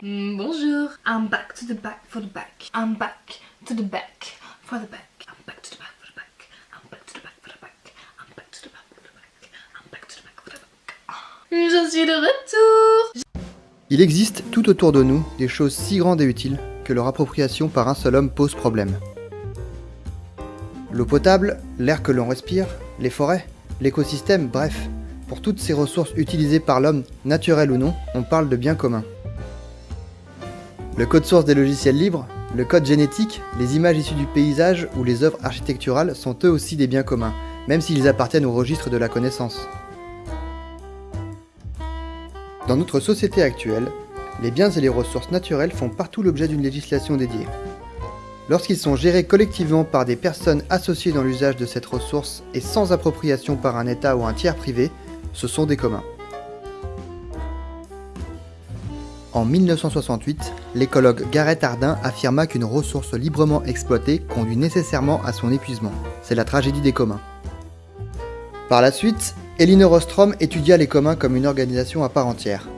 Mm, bonjour. I'm back to the back for the back. I'm back to the back for the back. I'm back to the back for the back. I'm back to the back for the back. I'm back to the back for the back. I'm back to the back for the back. Je suis de retour. Il existe tout autour de nous des choses si grandes et utiles que leur appropriation par un seul homme pose problème. L'eau potable, l'air que l'on respire, les forêts, l'écosystème, bref, pour toutes ces ressources utilisées par l'homme, naturelles ou non, on parle de biens communs. Le code source des logiciels libres, le code génétique, les images issues du paysage ou les œuvres architecturales sont eux aussi des biens communs, même s'ils appartiennent au registre de la connaissance. Dans notre société actuelle, les biens et les ressources naturelles font partout l'objet d'une législation dédiée. Lorsqu'ils sont gérés collectivement par des personnes associées dans l'usage de cette ressource et sans appropriation par un État ou un tiers privé, ce sont des communs. En 1968, l'écologue Gareth Hardin affirma qu'une ressource librement exploitée conduit nécessairement à son épuisement. C'est la tragédie des communs. Par la suite, Elinor Ostrom étudia les communs comme une organisation à part entière.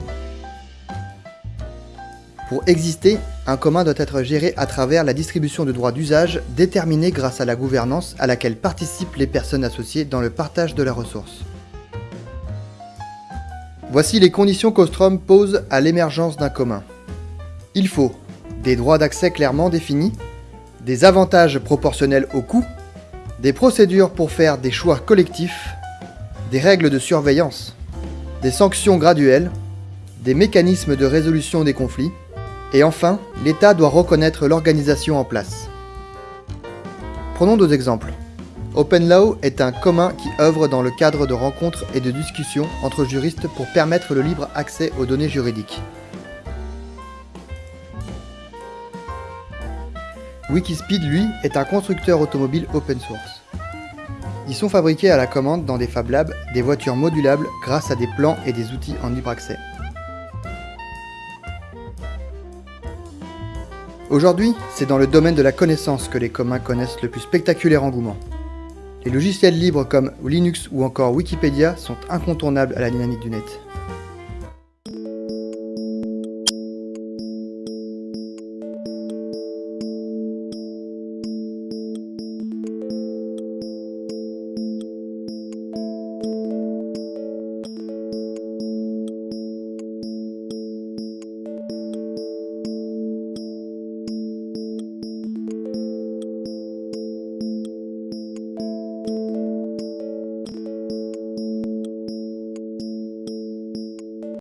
Pour exister, un commun doit être géré à travers la distribution de droits d'usage déterminés grâce à la gouvernance à laquelle participent les personnes associées dans le partage de la ressource. Voici les conditions qu'Ostrom pose à l'émergence d'un commun. Il faut des droits d'accès clairement définis, des avantages proportionnels au coût, des procédures pour faire des choix collectifs, des règles de surveillance, des sanctions graduelles, des mécanismes de résolution des conflits, et enfin, l'État doit reconnaître l'organisation en place. Prenons deux exemples. OpenLaw est un commun qui œuvre dans le cadre de rencontres et de discussions entre juristes pour permettre le libre accès aux données juridiques. Wikispeed, lui, est un constructeur automobile open source. Ils sont fabriqués à la commande dans des Fab Labs des voitures modulables grâce à des plans et des outils en libre accès. Aujourd'hui, c'est dans le domaine de la connaissance que les communs connaissent le plus spectaculaire engouement. Les logiciels libres comme Linux ou encore Wikipédia sont incontournables à la dynamique du net.